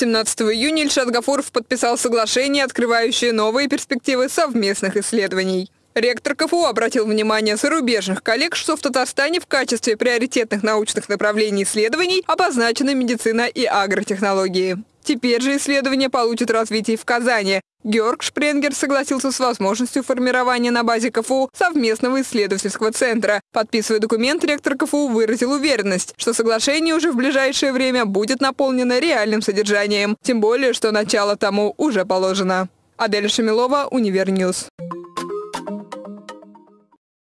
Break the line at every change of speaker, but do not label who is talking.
17 июня Ильшат Гафуров подписал соглашение, открывающее новые перспективы совместных исследований. Ректор КФУ обратил внимание зарубежных коллег, что в Татарстане в качестве приоритетных научных направлений исследований обозначены медицина и агротехнологии. Теперь же исследования получат развитие в Казани. Георг Шпренгер согласился с возможностью формирования на базе КФУ совместного исследовательского центра. Подписывая документ, ректор КФУ выразил уверенность, что соглашение уже в ближайшее время будет наполнено реальным содержанием. Тем более, что начало тому уже положено. Адель Шамилова, Универньюз.